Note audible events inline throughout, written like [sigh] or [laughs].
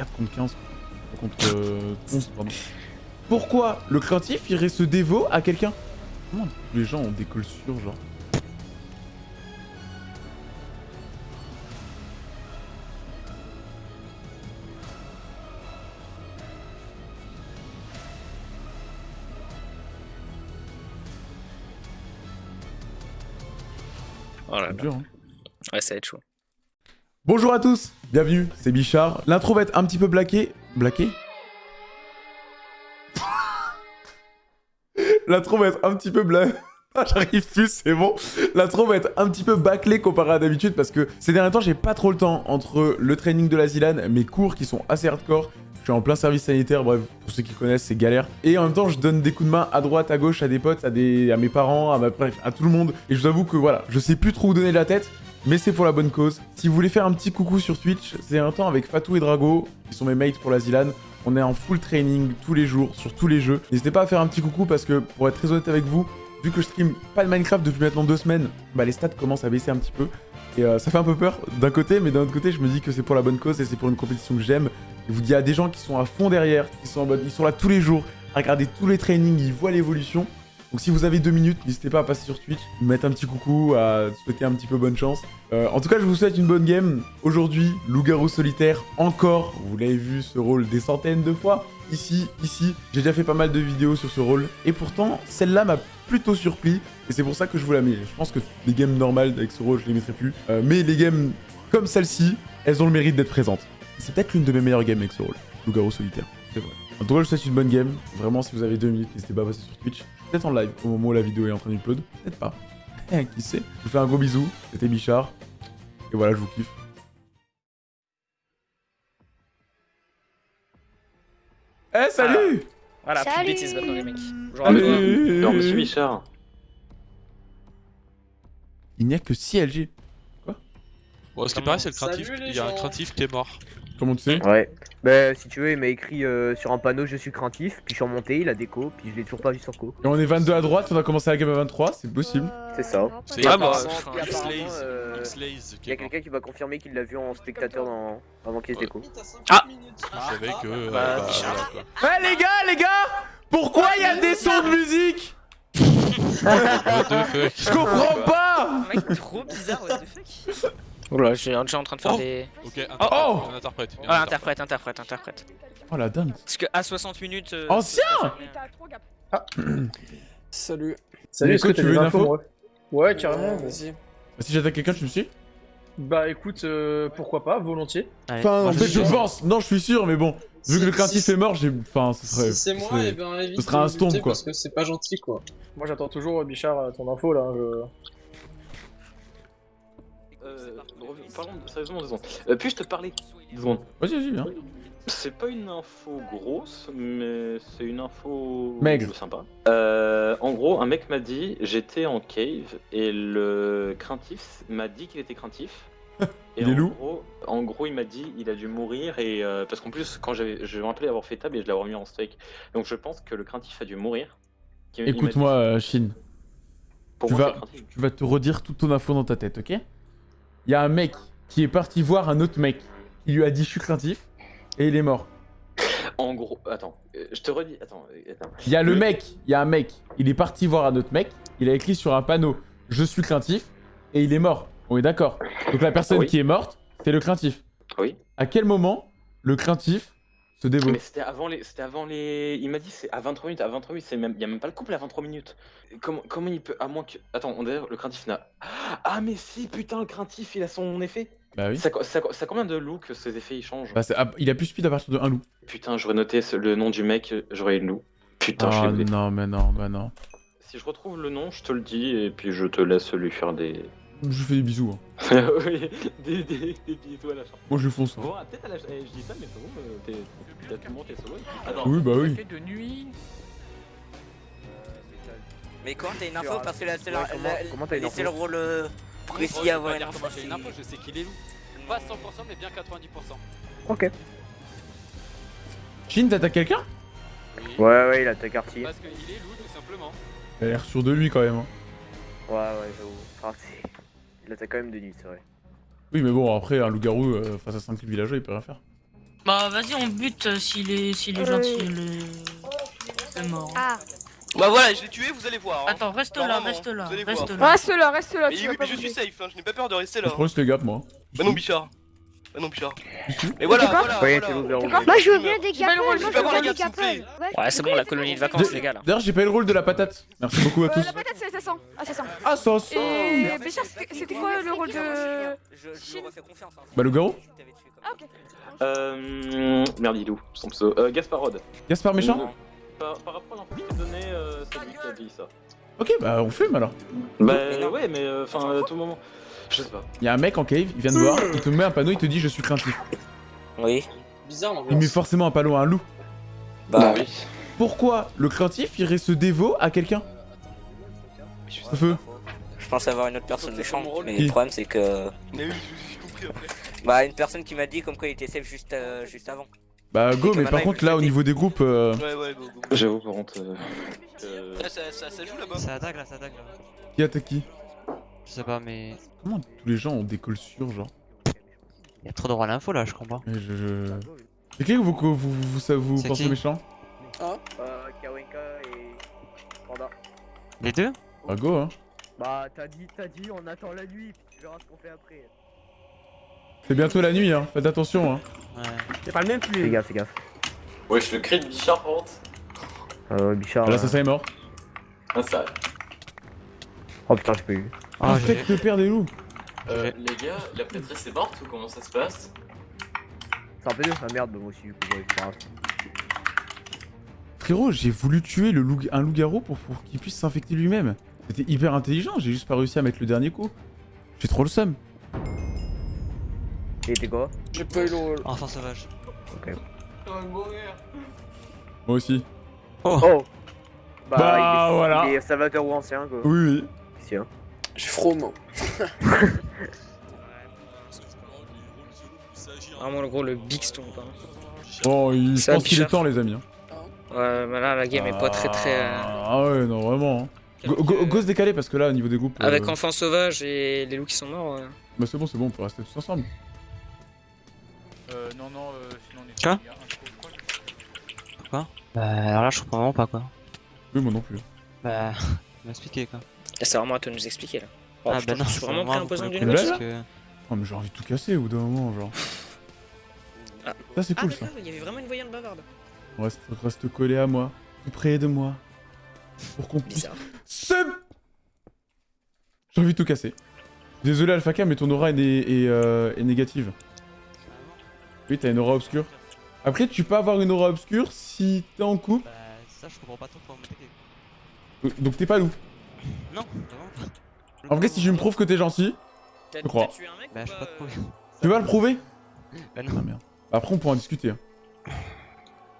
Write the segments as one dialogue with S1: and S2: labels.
S1: 4 contre 15. Contre euh, 11, pardon. Pourquoi le craintif irait se dévo à quelqu'un? Comment les gens ont des cols sûrs, genre?
S2: Oh là là.
S1: Dur, hein.
S2: Ouais, ça va être chaud.
S1: Bonjour à tous, bienvenue, c'est Bichard. L'intro va être un petit peu blaqué. Blaqué [laughs] L'intro va être un petit peu bla... [laughs] Ah, J'arrive plus, c'est bon. L'intro va être un petit peu bâclé comparé à d'habitude parce que ces derniers temps, j'ai pas trop le temps entre le training de la Zilane, mes cours qui sont assez hardcore. Je suis en plein service sanitaire, bref, pour ceux qui connaissent, c'est galère. Et en même temps, je donne des coups de main à droite, à gauche, à des potes, à, mes parents, à ma... bref, à tout le monde. Et je vous avoue que voilà, je sais plus trop où donner la tête. Mais c'est pour la bonne cause. Si vous voulez faire un petit coucou sur Twitch, c'est un temps avec Fatou et Drago, qui sont mes mates pour la Zilane. On est en full training tous les jours, sur tous les jeux. N'hésitez pas à faire un petit coucou parce que, pour être très honnête avec vous, vu que je stream pas de Minecraft depuis maintenant deux semaines, bah les stats commencent à baisser un petit peu. Et euh, ça fait un peu peur d'un côté, mais d'un autre côté, je me dis que c'est pour la bonne cause et c'est pour une compétition que j'aime. Vous, il y a des gens qui sont à fond derrière, qui sont ils sont là tous les jours, à regarder tous les trainings, ils voient l'évolution. Donc si vous avez deux minutes, n'hésitez pas à passer sur Twitch, me mettre un petit coucou, à souhaiter un petit peu bonne chance. Euh, en tout cas, je vous souhaite une bonne game. Aujourd'hui, loup-garou solitaire, encore, vous l'avez vu ce rôle des centaines de fois. Ici, ici, j'ai déjà fait pas mal de vidéos sur ce rôle. Et pourtant, celle-là m'a plutôt surpris. Et c'est pour ça que je vous la mets. Je pense que les games normales avec ce rôle, je les mettrai plus. Euh, mais les games comme celle-ci, elles ont le mérite d'être présentes. C'est peut-être l'une de mes meilleures games avec ce rôle. Loup-garou solitaire, c'est vrai. En tout cas, je vous souhaite une bonne game. Vraiment, si vous avez deux minutes, n'hésitez pas à passer sur Twitch. Peut-être en live au moment où la vidéo est en train d'upload. Peut-être pas. [laughs] Qui sait Je vous fais un gros bisou. C'était Bichard. Et voilà, je vous kiffe. Eh, salut
S2: Voilà, plus de
S3: Salut.
S2: bêtises maintenant, les mecs. Bonjour à toi.
S4: Non, monsieur Bichard.
S1: Il n'y a que 6 LG.
S5: Bon, ce qui paraît, c'est le craintif.
S6: Salut, les
S5: Il y a un craintif qui est mort.
S1: Comment tu sais
S7: Ouais. Bah si tu veux, il m'a écrit euh, sur un panneau je suis craintif, puis je suis remonté, il a déco, puis je l'ai toujours pas vu sur co.
S1: Et on est 22 à droite, on a commencé la game à 23, c'est possible.
S7: C'est ça.
S5: C'est
S2: Ah, bah,
S7: Il y a quelqu'un qui va confirmer qu'il l'a vu en spectateur dans... avant qu'il se déco.
S2: Ah.
S5: Je savais que. euh,
S2: Bah,
S5: bah, quoi.
S1: Eh les gars, les gars Pourquoi il y a des sons de musique?
S5: What the fuck?
S1: Je comprends pas
S2: Mec, trop bizarre, what the fuck. Oula, je suis déjà en train de faire
S5: Oh.
S2: des.
S5: Ok, interprète.
S1: Oh
S5: un interprète.
S2: Ah,
S5: interprète.
S2: interprète, interprète.
S1: Oh la dingue
S2: Parce que à 60 minutes. euh,
S1: Ancien
S2: bien. [coughs]
S6: Salut.
S1: Salut, est-ce que tu veux une info?
S6: Ouais, carrément, vas-y.
S1: Si j'attaque quelqu'un, tu me suis?
S6: Bah écoute, euh, pourquoi pas, volontiers.
S1: Enfin, en fait, je pense. Non, je suis sûr, mais bon. Vu que le craintif est mort, j'ai. Enfin, ce serait.
S6: Si c'est
S1: ce
S6: moi,
S1: serait-
S6: et ben évite
S1: ce serait un stomp, quoi.
S6: Parce que c'est pas gentil, quoi. Moi j'attends toujours, Bichard, euh, ton info là. Je...
S4: parlons de- sérieusement deux secondes. Euh, Puis-je te parler deux secondes
S1: Vas-y, vas-y, viens.
S4: C'est pas une info grosse, mais c'est une info
S1: Maigre.
S4: sympa. Euh, en gros, un mec m'a dit j'étais en cave et le craintif m'a dit qu'il était craintif. [laughs] Et
S1: Il est
S4: en
S1: loup
S4: gros, en gros, il m'a dit il a dû mourir et euh, parce qu'en plus quand j'avais, je me rappelais avoir fait tab et je l'avais remis en steak. Donc je pense que le craintif a dû mourir.
S1: Écoute-moi, Shin.
S4: pour
S1: tu
S4: moi,
S1: vas-. Tu vas te redire toute ton info dans ta tête, ok? Il y a un mec qui est parti voir un autre mec. Il lui a dit je suis craintif et il est mort.
S4: En gros, attends, euh, je te redis, attends, euh, attends.
S1: Il y a le
S4: Le-
S1: mec, il y a un mec, il est parti voir un autre mec, il a écrit sur un panneau je suis craintif et il est mort. On est d'accord. Donc la personne
S4: Oui.
S1: qui est morte, c'est le craintif.
S4: Oui.
S1: À quel moment le craintif se dévoue
S4: Mais c'était avant les. C'était avant les. Il m'a dit c'est à 23 minutes. À 23 minutes, c'est même. Il y a même pas le couple à 23 minutes. Comment, comment il peut. À moins que. Attends, on d'ailleurs, le craintif n'a. Ah, mais si, putain, le craintif, il a son effet.
S1: Bah oui.
S4: Ça, ça, ça combien de loups que ces effets ils changent?
S1: Bah, ah, il a plus speed à partir de un loup.
S4: Putain, j'aurais noté le nom du mec, j'aurais eu le loup. Putain, je
S1: Ah
S4: l'ai
S1: non, mais non, bah non.
S4: Si je retrouve le nom, je te le dis et puis je te laisse lui faire des.
S1: Je lui fais des bisous. hein. [laughs]
S4: oui, des, des, des bisous à la fin.
S1: Moi je fonce. hein.
S4: Bon, ah, peut-être à la. eh, je dis ça, mais c'est bon, euh, t'es- t'as tout le monde, t'es solo. Attends,
S1: Oui, bah oui.
S2: de nuit.
S3: Mais quand t'as une info parce que là c'est
S7: ouais,
S3: la-
S7: comment- comment t'as
S3: le
S7: info
S3: rôle précis à avoir une info.
S8: j'ai une info, je sais qu'il est loup. Pas 100% mais bien 90%.
S7: Ok.
S1: Shin, t'attaques quelqu'un?
S8: Oui.
S7: Ouais, ouais, il a ta quartier.
S8: Parce qu'il est loup tout simplement.
S1: Il a l'air sûr de lui quand même. hein.
S7: Ouais, ouais, j'avoue. Il attaque quand même de nuit, c'est vrai.
S1: Oui, mais bon, après, un loup-garou euh, face à 5 villageois, il peut rien faire.
S9: Bah vas-y, on bute euh, s'il est, s'il est
S10: Euh.
S9: gentil. Le... C'est mort.
S10: Ah,
S8: Bah voilà, je l'ai tué, vous allez voir. hein.
S9: Attends, reste là,
S8: Normalement,
S9: reste là,
S8: vous allez
S9: reste là.
S10: reste là, reste là,
S8: Mais
S10: tu
S8: oui,
S10: vas
S8: mais
S10: pas
S8: je suis
S10: bouger.
S8: safe, hein, je n'ai pas peur de rester là.
S1: Je prends juste les gaps, moi.
S8: Bah non, Bichard. Bah non, Bichard. Mais voilà, voilà.
S7: Ouais,
S8: voilà.
S10: Moi je veux bien des rôle, moi je veux
S8: avoir
S10: bien des.
S2: Ouais, c'est bon, la colonie de vacances, les gars là.
S1: D'ailleurs, j'ai pas eu le rôle de la patate. Merci beaucoup à
S10: Euh,
S1: tous.
S10: la patate c'est assassin, assassin.
S1: Ah, ça sent
S10: Et Béchard, c'était quoi le rôle de...
S3: Je, je lui refais confiance. Hein.
S1: Bah, le garou
S10: Ah ok.
S4: Euh. Merde, il est où son pseudo? Euh, Gasparod.
S1: Gaspard méchant
S4: Par, par rapport à l'info que je t'ai donné, euh, c'est lui qui a dit ça.
S1: Ok, bah, on fume alors.
S4: Bah ouais, mais euh, enfin, à tout moment. Je sais pas.
S1: Il y a un mec en cave, il vient de voir, il te met un panneau, il te dit je suis craintif.
S3: Oui.
S8: Bizarre
S1: Il met forcément un panneau à un loup.
S3: Bah
S4: oui.
S1: Pourquoi le craintif irait se dévot à quelqu'un? Feu.
S3: Je pense avoir une autre personne méchante, mais
S1: Qui
S3: le problème c'est que.
S8: Mais oui, j'ai compris après. [laughs]
S3: Bah, une personne qui m'a dit comme quoi il était safe juste, euh, juste avant.
S1: Bah, go, mais par contre, là, au niveau des groupes. euh,
S8: Ouais, ouais, go, go.
S4: J'avoue, par contre. euh, euh,
S8: Là, ça, ça, ça joue là-bas.
S11: Ça attaque là, ça attaque là.
S1: Qui attaque qui?
S11: Je sais pas, mais.
S1: Comment tous les gens ont des cols sûrs, genre
S11: Il y a trop de droit à l'info là, je comprends.
S1: Mais je. je... C'est qui que vous, vous, vous, vous, ça vous pensez
S11: qui
S1: méchant
S7: Euh, Kawenka et. Panda.
S11: Les deux
S1: Bah, go, hein.
S7: Bah, t'as dit, t'as dit, on attend la nuit, puis tu verras ce qu'on fait après.
S1: C'est bientôt la nuit, hein. Faites attention, hein.
S11: Ouais.
S6: C'est pas le même
S7: Fais
S6: plus.
S7: gaffe, fais gaffe.
S12: Ouais, je le crie de Bichard par contre.
S7: Euh, Bichard.
S1: Là,
S7: euh,
S1: ça, ça est mort.
S12: Ah, ça.
S7: Oh putain, j'ai pas eu.
S11: Ah, j'ai-
S1: Infecte le père des loups.
S12: Euh, les gars, la prêtresse est morte ou comment ça se passe?
S7: C'est un peu dur, ah merde, moi aussi, du coup, ouais, grave.
S1: Frérot, j'ai voulu tuer le loup, un loup-garou pour, pour qu'il puisse s'infecter lui-même. C'était hyper intelligent, j'ai juste pas réussi à mettre le dernier coup. J'ai trop le seum.
S7: Et t'es quoi?
S6: J'ai pas eu le rôle.
S11: Enfant sauvage.
S1: Moi aussi.
S7: Oh Bah,
S1: Bah,
S7: il est,
S1: voilà.
S7: Il est salvateur ou ancien, quoi.
S1: Oui, oui.
S7: Hein.
S6: J'ai froment.
S2: Vraiment, le gros, le big stomp. Hein.
S1: Bon, il, je
S2: Ça,
S1: pense qu'il est temps, les amis. hein.
S2: Ouais, mais là, la game est pas très très. euh,
S1: Ah ouais, non, vraiment. hein. Go, go, go se décaler parce que là, au niveau des groupes.
S2: Avec
S1: euh,
S2: enfants sauvages et les loups qui sont morts. euh.
S1: Bah, c'est bon, c'est bon, on peut rester tous ensemble.
S8: Euh, non, non, euh, sinon on est.
S11: Quoi
S8: il quoi
S11: Quoi? Bah, alors là, je comprends vraiment pas quoi.
S1: Oui, moi non plus.
S11: Bah, [laughs] m'expliquer quoi.
S2: Là, c'est vraiment à toi de nous expliquer là. Oh,
S11: ah,
S2: putain,
S11: bah non,
S2: je suis
S11: c'est
S2: vraiment pris un poison d'une
S1: le
S11: couper
S1: coup.
S2: gauche.
S11: parce que-
S1: Oh, mais j'ai envie de tout casser au bout d'un moment, genre. [laughs]
S2: Ah.
S1: Ça, c'est
S2: Ah,
S1: cool ça.
S2: il y avait vraiment une voyante bavarde.
S1: Reste, reste collé à moi, plus près de moi. Pour qu'on puisse.
S2: Bizarre.
S1: Seb J'ai envie de tout casser. Désolé Alphaka, mais ton aura est, né- est, euh, est négative. Oui, t'as une aura obscure. Après, tu peux avoir une aura obscure si t'es en couple.
S11: Bah, ça, je comprends pas trop comment
S1: Donc t'es pas loup.
S11: Non, vraiment pas.
S1: En vrai, si tu me prouves que t'es gentil, Je crois.
S2: t'as tué un mec
S11: Bah, je
S2: pas,
S11: te prouver. [laughs]
S1: tu vas le prouver
S11: Bah,
S1: Ah
S11: non.
S1: merde. Après, on pourra en discuter. hein.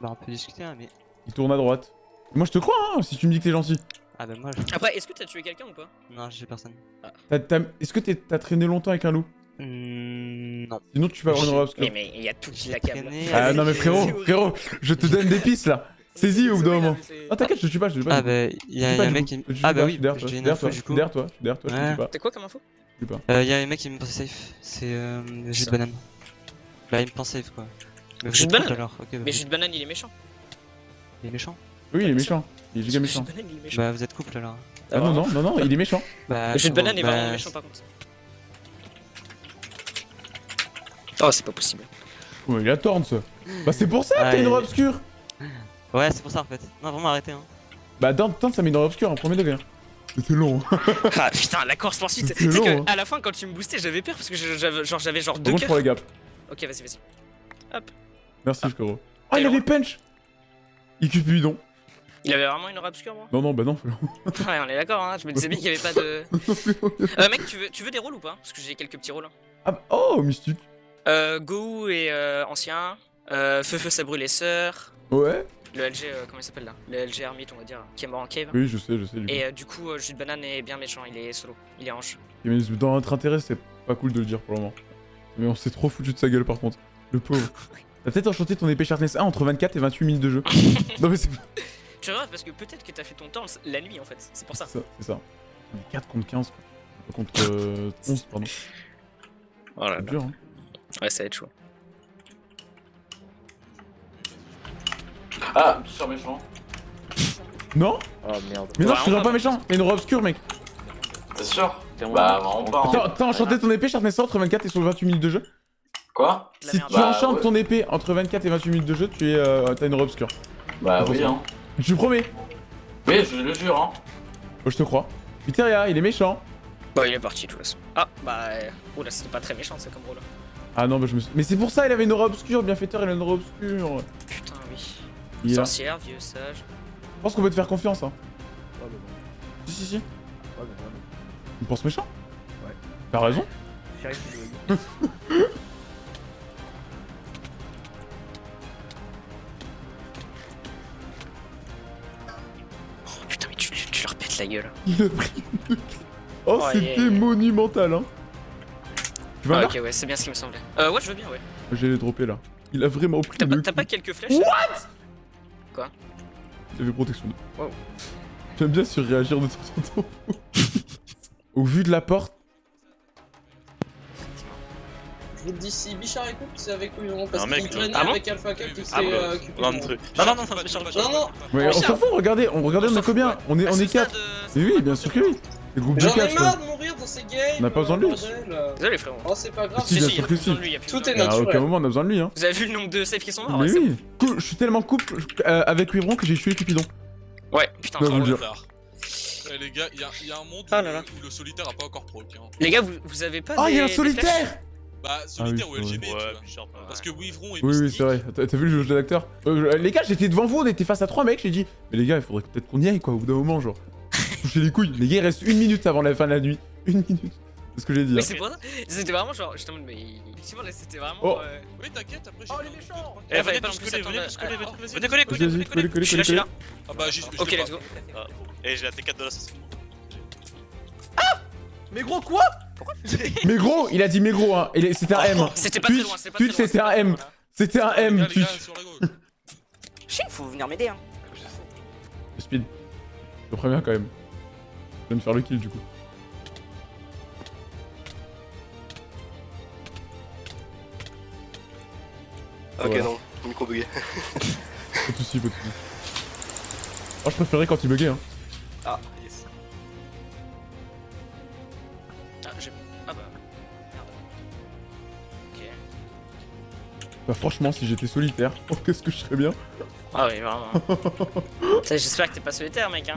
S11: Bah, on peut discuter, hein, mais.
S1: Il tourne à droite. Moi, je te crois, hein, si tu me dis que t'es gentil.
S11: Ah, bah, moi, je...
S2: Après, est-ce que t'as tué quelqu'un ou pas?
S11: Non, j'ai personne.
S1: Est-ce que t'es- t'as traîné longtemps avec un loup?
S11: Mmh, non.
S1: Sinon, tu peux avoir une aura obscure.
S2: Mais mais il y a tout qui l'accable.
S11: traîné
S1: Ah non, mais frérot, frérot, je te donne des pistes là. Saisis au bout d'un moment. Ah, t'inquiète, je te tue pas, je te tue pas.
S11: Ah, bah, il y
S1: Je
S11: a
S1: te tue pas,
S11: un mec qui.
S1: Tue
S11: Ah, bah oui,
S1: suis derrière toi,
S11: j'ai une
S1: derrière
S11: info
S1: toi,
S11: du coup.
S1: derrière toi, je suis derrière toi, je te tue pas.
S2: T'es quoi comme info?
S1: Je tue pas.
S11: Euh, y a un mec qui me pensait safe. C'est euh, jus de banane. Bah, il me pense safe quoi.
S2: Jus de banane
S11: alors, ok. Bah,
S2: Mais jus de banane, il est méchant.
S11: Il est méchant.
S1: Oui, il est méchant. Il est giga méchant.
S11: Bah, vous êtes couple alors.
S1: Ah non, non, non, non, il est méchant.
S11: Bah,
S2: Le jus de banane est
S11: bah,
S2: vraiment méchant par contre. Oh, c'est pas possible.
S1: Ouais, il a torn ça. Bah, c'est pour ça que t'as une aura obscure.
S11: Ouais, c'est pour ça en fait. Non, vraiment arrêtez. Hein.
S1: Bah, dans Tente, ça met une aura obscure en premier degré. C'était long. [laughs]
S2: Ah putain, la course poursuite.
S1: C'est
S2: Tu sais
S1: long, hein.
S2: que à la fin, quand tu me boostais, j'avais peur parce que j'avais genre, j'avais genre deux
S1: contre, je prends
S2: cœurs.
S1: les gaps.
S2: Ok, vas-y, vas-y.
S1: Merci, frérot. Ah, il avait punch Il Cupidon.
S2: Il avait vraiment une aura obscure, moi?
S1: Non, non, bah non, frérot. [laughs]
S2: Ouais, on est d'accord, hein. Je me disais bien qu'il y avait pas de. [laughs] Euh, mec, tu veux, tu veux des rôles ou pas? Parce que j'ai quelques petits rôles. hein.
S1: Ah, bah- oh, mystique.
S2: Euh, Go et euh, ancien. Euh, Feu Feu ça brûle les sœurs.
S1: Ouais.
S2: Le LG, euh, comment il s'appelle là? Le LG Hermite, on va dire, qui est mort en cave.
S1: Oui, je sais, je sais. Du coup.
S2: Et euh, du coup, euh, Jus de banane est bien méchant, il est solo, il est ange.
S1: Mais dans notre intérêt, c'est pas cool de le dire pour le moment. Mais on s'est trop foutu de sa gueule par contre. Le pauvre. [laughs] T'as peut-être enchanté ton épée Sharpness 1 entre 24 et 28 minutes de jeu. [laughs] non mais c'est
S2: Tu vois, parce que peut-être que t'as fait ton temps la nuit en fait, c'est pour ça.
S1: c'est ça. On est 4 contre 15 quoi. Contre euh, 11 pardon.
S2: Voilà.
S1: C'est dur hein.
S2: Ouais, ça va être chaud.
S12: Ah, Bichard méchant.
S1: Non
S4: Oh merde.
S1: Mais non,
S2: Ouais,
S1: je te
S2: on
S1: rends pas méchant. T'as une robe obscure, mec.
S12: T'es sûr Bah.
S1: Attends,
S12: hein.
S1: t'as enchanté ton épée, Sharpness entre 24 et sur 28 minutes de jeu
S12: Quoi
S1: Si tu
S12: Bah,
S1: enchantes
S12: ouais.
S1: ton épée entre 24 et 28 minutes de jeu, tu es, euh, t'as une robe obscure.
S12: Bah oui, hein.
S1: Tu promets
S12: Oui, je le jure, hein.
S1: Oh, Je te crois. Viteria, il est méchant.
S2: Bon, il est parti de toute façon. Ah, bah. euh, Oula, c'était pas très méchant, c'est comme rôle.
S1: Ah non, bah je me suis... Mais c'est pour ça, il avait une aura obscure, bienfaiteur, il a une aura obscure.
S2: Putain, oui.
S1: Il.
S2: Sorcière, vieux sage.
S1: Je pense qu'on peut te faire confiance, hein.
S6: Ouais, mais bon.
S1: Si, si, si.
S6: Ouais, mais vraiment.
S1: Tu me penses méchant
S6: Ouais.
S1: T'as raison.
S7: Il [laughs]
S2: Oh putain, mais tu, tu leur pètes la gueule.
S1: Il a pris une... Oh,
S2: Oh,
S1: c'était
S2: yeah.
S1: monumental, hein. Tu vas
S2: Ah, ok, ouais, c'est bien ce qui me semblait. Euh, ouais, je veux bien, ouais.
S1: J'ai les droppé là. Il a vraiment pris
S2: T'as pas, pas quelques flèches
S1: Il avait protection.
S2: Wow.
S1: J'aime bien surréagir de temps en temps. [laughs] Au vu de la porte...
S8: Je vous le dis, si Bichard écoute, c'est avec lui, non Parce
S5: Un mec,
S8: qu'il traînait
S2: Ah
S8: avec Alpha Cap qui s'est
S5: Ah
S8: euh, occupé.
S5: Non, non, non, non, non, Bichard, Bichard.
S8: Non, non,
S1: on s'en fout, regardez, on regardez, on est combien On est, on est 4. Mais oui, bien sûr que oui. Le groupe de
S8: J'en ai
S1: 4
S8: marre
S1: quoi.
S8: de mourir dans ces games.
S1: On n'a pas besoin de lui.
S2: Désolé, frérot.
S8: Oh, c'est pas grave.
S1: Si,
S2: il y a plus
S1: si.
S2: besoin de lui, il y a plus
S8: Tout est
S2: lui.
S1: À aucun
S8: naturel.
S1: moment on a besoin de lui hein.
S2: Vous avez vu le nombre de saves qui sont morts
S1: Mais
S2: ouais,
S1: oui. Je suis tellement couple euh, avec Wivron que j'ai tué Cupidon.
S2: Ouais, putain,
S1: Ouais,
S2: trop
S1: vous le.
S5: Eh, les gars, il y, a- y a un monde où,
S2: Ah là là.
S5: où le solitaire a pas encore proc. Hein.
S2: Les gars, vous, vous avez pas
S1: Oh,
S2: des-
S1: il y a un solitaire
S5: Bah, solitaire
S1: oui,
S5: ou LGB, tu vois. Parce que Wivron et
S1: Oui, oui,
S5: Mystique-
S1: c'est vrai. T'as t'as vu le jeu d'acteur euh, Les gars, j'étais devant vous, on était face à trois mecs, j'ai dit, mais les gars, il faudrait peut-être qu'on y aille quoi, au bout d'un moment, genre. Toucher les couilles. Les gars, il reste une minute avant la fin de la nuit. Une minute. C'est ce que j'ai dit.
S2: Mais
S1: hein.
S2: c'est pour ça, c'était vraiment genre, mode, mais c'était vraiment.
S1: Oh.
S2: euh,
S5: Oui, t'inquiète, après.
S8: Oh, les méchants
S2: Eh, fallait
S5: venez
S2: pas
S5: tous
S2: non plus
S5: coller, venez
S2: s'attendre
S5: tous
S2: à-
S5: coller,
S2: ah,
S5: venez,
S2: Venez
S5: venez.
S2: coller,
S1: Vas-y,
S2: coller,
S1: vas-y,
S2: coller, coller.
S1: coller, coller,
S2: Je suis là, je suis là.
S5: Ah bah, j'ai.
S2: Ok, let's go.
S5: Et j'ai la T4 de l'assassin.
S6: Mais gros, quoi
S1: Mais gros, il a dit mais gros, hein. C'était un M. hein.
S2: C'était pas
S1: Twitch,
S2: très loin, c'était pas
S1: Twitch,
S2: très loin.
S1: c'était un M. C'était un M.
S3: Chien, faut venir m'aider, hein.
S1: Speed. Je te préviens quand même. Je viens de faire le kill du coup.
S13: Ok,
S1: Voilà.
S13: non, micro bugué.
S1: Pas de soucis, pas de soucis. Oh, je préférais quand il buguait, hein.
S13: Ah, yes.
S2: Ah, j'ai. Ah bah. Merde. Ok.
S1: Bah, franchement, si j'étais solitaire, oh, [laughs] qu'est-ce que je serais bien.
S2: Ah oui, vraiment. [laughs] J'espère que t'es pas solitaire, mec. Hein.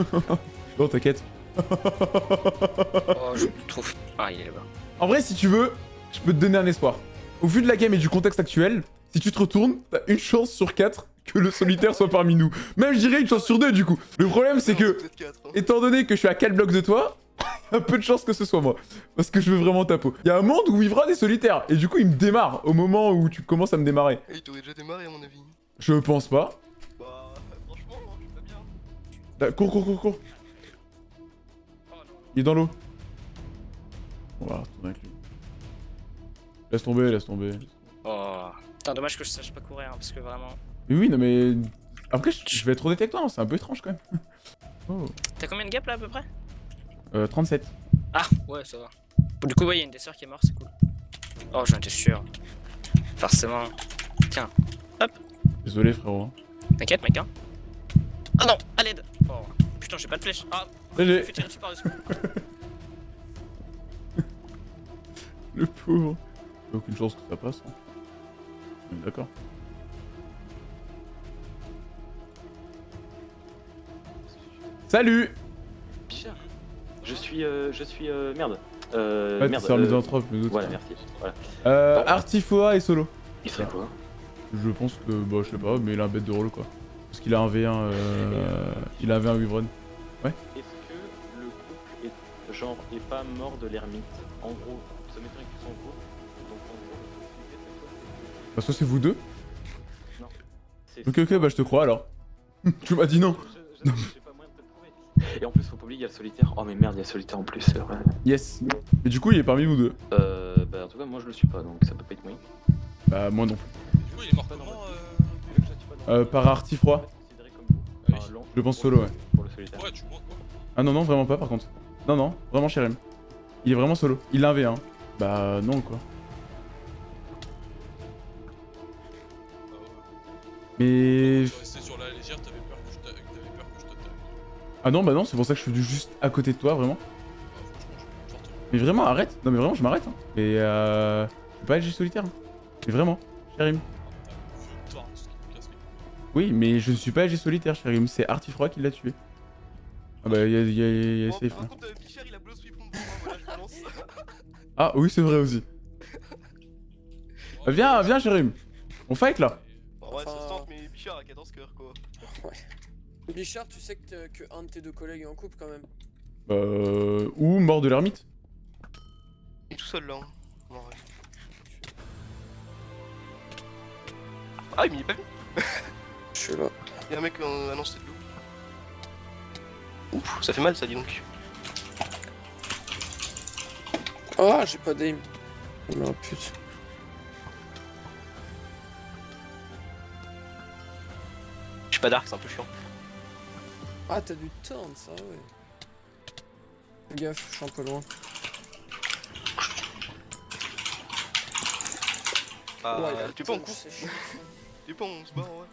S1: Non, t'inquiète.
S2: Oh, je trouve. Ah, il est là-bas.
S1: En vrai, si tu veux, je peux te donner un espoir. Au vu de la game et du contexte actuel, si tu te retournes, t'as une chance sur 4 que le solitaire soit parmi nous. Même, je dirais une chance sur 2 du coup. Le problème, c'est que,
S13: quatre, hein.
S1: étant donné que je suis à 4 blocs de toi, [laughs] y a peu de chance que ce soit moi. Parce que je veux vraiment ta peau. Il y a un monde où Vivra des solitaires. Et du coup, il me démarre au moment où tu commences à me démarrer.
S13: Eh, il t'aurait déjà démarré à mon avis.
S1: Je pense pas.
S13: Bah, franchement, non, je suis pas bien.
S1: Ah, Cours, cours, cours, cours. Il est dans l'eau. On va retourner avec lui. Laisse tomber, laisse tomber.
S2: Oh. Putain, dommage que je sache pas courir, hein, parce que vraiment.
S1: Mais oui, non mais... Après, je je vais être honnête avec toi, hein, c'est un peu étrange quand même. [laughs] Oh.
S2: T'as combien de gap là à peu près?
S1: Euh, 37.
S2: Ah, ouais, ça va. Bon, du coup, ouais, y a une des sœurs qui est morte, c'est cool. Oh, j'en étais sûr. Forcément. Tiens,
S1: Désolé frérot. hein.
S2: t'inquiète, mec, hein. Ah non, à l'aide Oh, putain, j'ai pas de flèche. Ah,
S1: GG.
S2: Je tirer dessus par-dessus.
S1: Le pauvre. Aucune chance que ça passe. hein. On est D'accord. Salut
S4: Bichard. Je suis. Euh, je suis. Euh, merde. Euh.
S1: Ouais,
S4: merde.
S1: c'est un
S4: euh,
S1: misanthrope, le doute.
S4: Voilà, merci. Voilà.
S1: Euh,
S4: Bon.
S1: Artifoa et Solo.
S4: Il serait quoi?
S1: Je pense que, bah, je sais pas, mais il a un bête de rôle quoi. Parce qu'il a un V1, euh... il a un V1 Wyvern.
S4: Est-ce genre, est pas mort de l'ermite En gros, ça m'étonnerait qu'ils sont couple. Donc en gros, la possibilité, c'est quoi
S1: Bah, soit c'est vous deux.
S4: Non. C'est-
S1: Ok, ok, bah je te crois alors. [laughs] tu m'as dit non.
S4: Je- je- j'ai pas moyen de te le prouver. Et en plus, faut pas oublier, il y a le solitaire. Oh, mais merde, il y a le solitaire en plus, c'est vrai.
S1: Yes. Et du coup, il est parmi vous deux.
S4: Euh, bah, en tout cas, moi je le suis pas, donc ça peut pas être moyen.
S1: Bah, moi non plus.
S5: Du coup, il est mort comment euh...
S1: Euh, par.
S4: Enfin, lent
S1: Je pense solo, ouais.
S4: Pour le solitaire.
S5: Ouais, tu vois quoi
S1: Ah non, non, vraiment pas par contre. Non, non, vraiment Sherem. Il est vraiment solo. Il a un V1. Bah, non quoi.
S5: Bah.
S1: Mais.
S5: Sur la- Désir, t'avais peur que je.
S1: Ah non, bah non, c'est pour ça que je suis venu juste à côté de toi, vraiment.
S5: Ah,
S1: Mais vraiment, arrête. Non, mais vraiment, je m'arrête. Hein. Et euh. Je suis pas LG solitaire. hein. Mais vraiment,
S5: casse les couilles.
S1: Oui, mais je ne suis pas LG solitaire, Cherim. C'est Artifroid qui l'a tué. Ah bah, y'a y a, y a
S13: Bon,
S1: safe.
S13: par
S1: hein.
S13: contre, euh, Bichard il a blow sweep pour moi, voilà, je balance. [laughs]
S1: Ah oui, c'est vrai aussi. Viens, viens, Cherim. On fight là.
S13: Ouais, ça se tente, mais Bichard a 14 cœurs quoi.
S6: Bichard, tu sais que, que un de tes deux collègues est en couple quand même.
S1: Euh. Ou mort de l'ermite.
S13: Il est tout seul là. Hein. Bon, ouais. Ah, mais il est pas venu.
S6: Je suis là.
S13: Y'a un mec en annonce de loup. Ouf, ça fait mal ça, dis donc.
S6: Ah, j'ai pas d'aim. Oh putain.
S13: Je suis pas dark, c'est un peu chiant.
S6: Ah, t'as du turn, ça, ouais. Fais gaffe, je suis un peu loin.
S13: Ah,
S6: Ouais,
S13: tu
S6: chiant.
S13: Tu se barre ouais.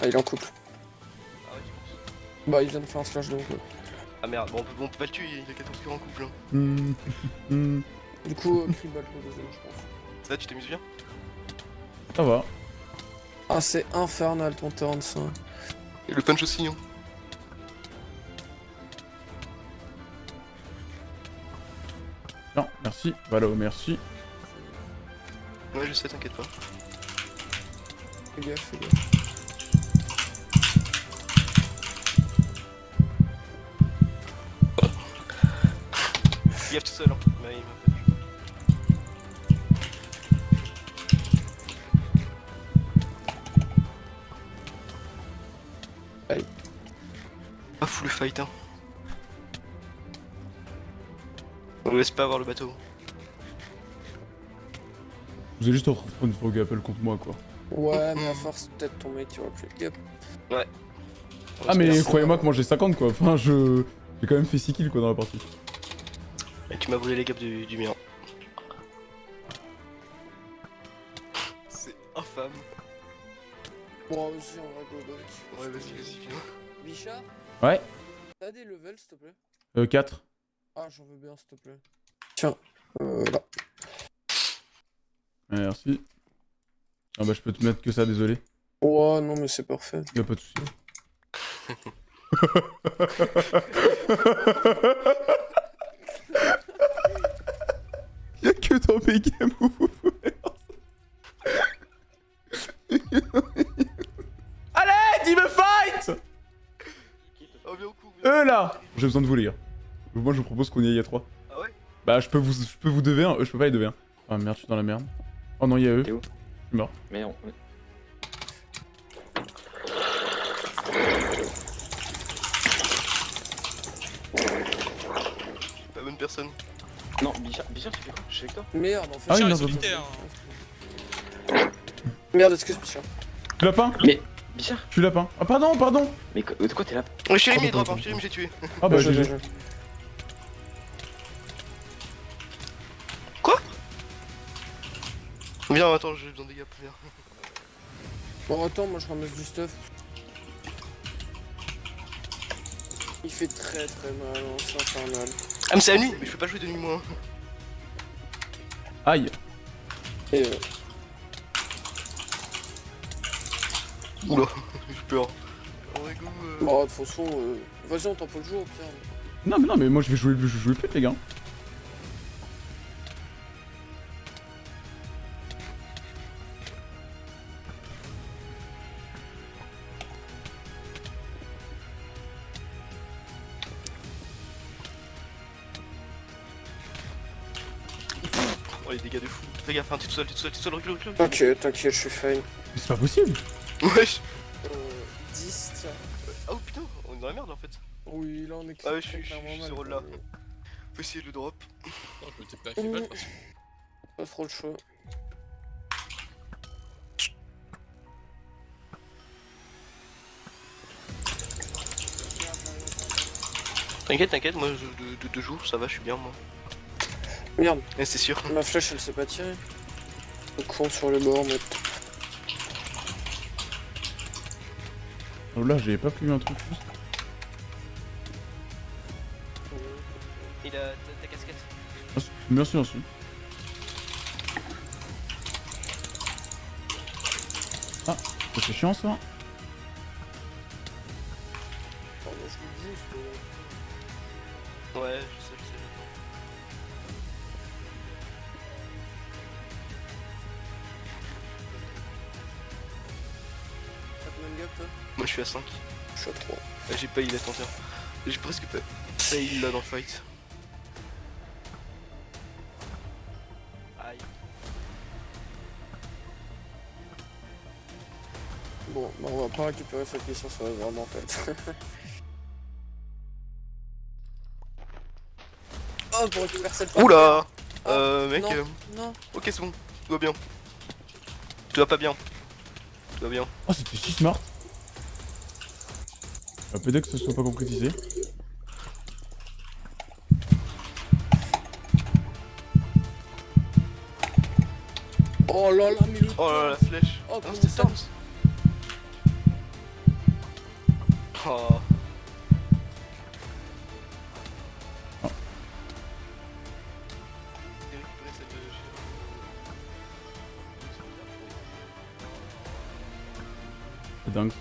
S6: Ah, il est en couple. Bah, il vient de faire un slash donc. euh.
S13: Ah merde, bon, on peut, bon, on peut pas le tuer, il a 14 cœurs en couple. Hein.
S1: Hmm.
S6: Du coup, euh, Cribal le deuxième, je pense.
S13: Là, tu t'amuses bien?
S1: Ça va.
S6: Ah, c'est infernal ton turn, ça.
S13: Et le punch aussi, hein.
S1: Non, merci. Valo, merci.
S13: Ouais, je sais, t'inquiète pas.
S6: Fais gaffe, fais gaffe.
S13: Tout seul, hein. Mais il m'a pas fou le fight, hein. On laisse pas avoir le bateau.
S1: Vous allez juste reprendre Frog Apple contre moi, quoi.
S6: Ouais, mais à force, peut-être ton mec, tu vas plus. Yep.
S13: Ouais.
S1: Ah, mais croyez-moi que moi j'ai 50, quoi. Enfin, je. J'ai quand même fait 6 kills, quoi, dans la partie.
S13: Et tu m'as brûlé les gaps du, du mien. C'est infâme.
S6: Bon, vas-y, on va go back.
S13: Ouais, vas-y, vas-y, viens.
S6: Bichard,
S1: Ouais.
S6: t'as des levels, s'il te plaît
S1: Euh, 4.
S6: Ah, j'en veux bien, s'il te plaît. Tiens, euh, là.
S1: Merci. Ah bah, je peux te mettre que ça, désolé.
S6: Ouais, non, mais c'est parfait.
S1: Y'a pas de soucis. [laughs] [laughs] Y'a que dans mes games où vous pouvez Allez, dis me fight. Eux là J'ai besoin de vous les gars. Moi je vous propose qu'on y aille à 3.
S13: Ah ouais?
S1: Bah je peux vous je peux vous 2v1, eux je peux pas les 2v1. Ah merde, je suis dans la merde. Oh non, il y a eux. Je suis mort.
S4: Mais on...
S13: personne.
S4: Non, Bichard, Bichard, tu fais quoi? Je suis avec toi
S6: Merde, en fait.
S1: Ah oui,
S5: Bichard est solitaire. hein.
S6: Merde, excuse, Bichard.
S1: Je suis lapin
S4: Mais, Bichard?
S1: Je suis lapin. Ah pardon, pardon
S4: Mais de quoi t'es là?
S13: Chérim,
S1: Oh,
S13: il drop,
S1: pardon.
S13: hein, Chérim, j'ai tué.
S1: Ah bah
S6: joué, bien joué.
S13: Viens, attends, j'ai besoin des gaps, viens.
S6: Bon, attends, moi je ramasse du stuff. Il fait très très mal, hein, c'est infernal.
S13: Ah, mais c'est la nuit, mais je peux pas jouer de nuit, moi.
S1: Aïe.
S6: Et euh,
S13: Oula, [laughs] j'ai peur. Oh,
S6: de toute façon, euh, vas-y, on t'en peut le jour, tiens.
S1: Non mais non mais moi je vais jouer, je vais jouer plus les gars.
S13: T'es tout seul, t'es tout seul, t'es tout seul, recule, recule.
S6: T'inquiète, t'inquiète, je suis fine.
S1: Mais c'est pas possible.
S13: Wesh.
S6: Euh, 10, tiens.
S13: Ah, oh putain, on est dans la merde là, en fait.
S6: Oui, là on est
S13: Ah ouais, je suis- je suis-
S6: clairement
S13: je suis
S6: mal,
S13: ce rôle-là. Faut essayer de le drop.
S5: Non, je me toute façon.
S6: Pas trop le choix.
S13: T'inquiète, t'inquiète, moi, de, de deux jours, ça va, je suis bien, moi.
S6: Merde,
S13: Eh, c'est sûr.
S6: ma flèche elle s'est pas tirée. Le con sur le bord, mais.
S1: Oh là, j'avais pas prévu un truc juste.
S3: Et la, ta, casquette.
S1: Merci, merci. merci. Ah, ça c'est chiant ça.
S13: Ouais, je sais,
S6: toi
S13: Moi je suis à 5.
S6: Je suis à 3.
S13: J'ai pas heal attention. J'ai presque pas heal là dans le fight. Aïe.
S6: Bon, bah on va pas récupérer cette mission sur la grande en fait. oh, pour récupérer cette.
S13: Oula Euh, mec.
S6: non,
S13: euh,
S6: non.
S13: Ok, c'est bon. Tout va bien. Tout va pas bien. Tout va bien.
S1: Oh, c'était si smart. Un peu que ce soit pas concrétisé.
S6: Oh là là, mais le
S13: Oh là là, la flèche.
S6: Oh,
S13: c'était
S6: ça.
S13: Oh.
S1: C'est dingue.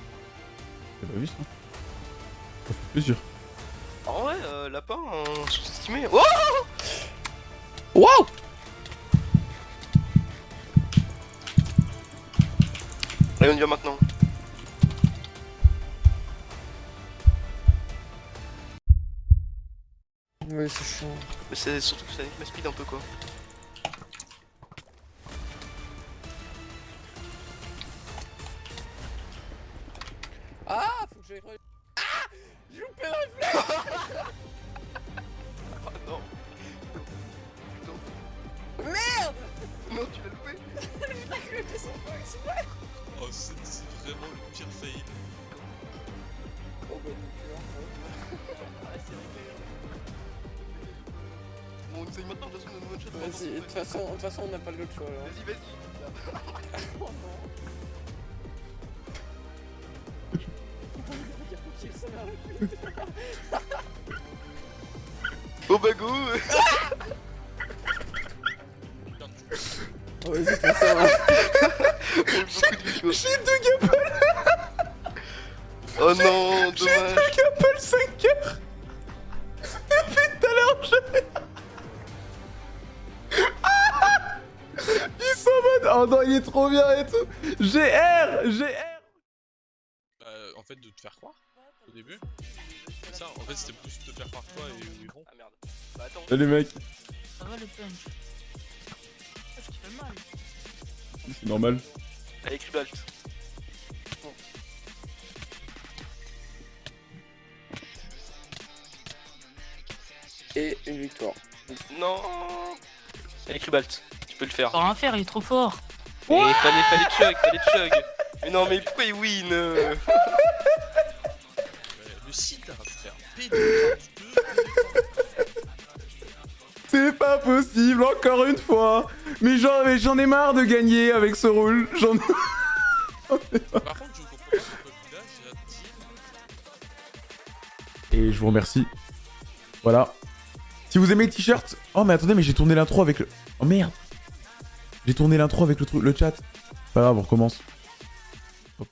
S1: J'ai pas vu ça?
S13: En vrai, euh, lapin, euh, sous-estimé. Oh
S6: Wow
S13: Allez, on y va maintenant.
S6: Oui, c'est chiant.
S13: Mais c'est surtout que ça nique ma speed un peu quoi.
S6: Le choix là.
S13: Vas-y, vas-y.
S6: Oh non Il.
S13: Oh bah go
S6: Oh, vas-y, de toute façon.
S13: J'ai deux gapples Oh non,
S1: J'ai deux gapples 5 heures Oh non, il est trop bien et tout GR GR
S5: Euh, en fait, de te faire croire au début. C'est ça, en fait, c'était plus te faire croire toi et Yvon.
S13: Ah merde. Bah attends.
S1: Salut mec,
S9: Ça va le punch. Ah, je te fais mal.
S1: c'est normal.
S13: Allez, Cribalt.
S6: Et une victoire.
S13: Non Allez, Cribalt. Tu peux le faire.
S9: Rien faire, il est trop fort.
S13: Et fallait, fallait chug, fallait chug. Mais non, mais pourquoi il win euh
S5: le site faire
S1: C'est pas possible, encore une fois Mais j'en ai marre de gagner avec ce rôle, j'en
S5: Par contre, je comprends pas pourquoi là, j'ai un team.
S1: Et je vous remercie. Voilà. Si vous aimez le t-shirt... Oh mais attendez, mais j'ai tourné l'intro avec le... Oh merde J'ai tourné l'intro avec le, le chat. Pas grave, on recommence. Tant.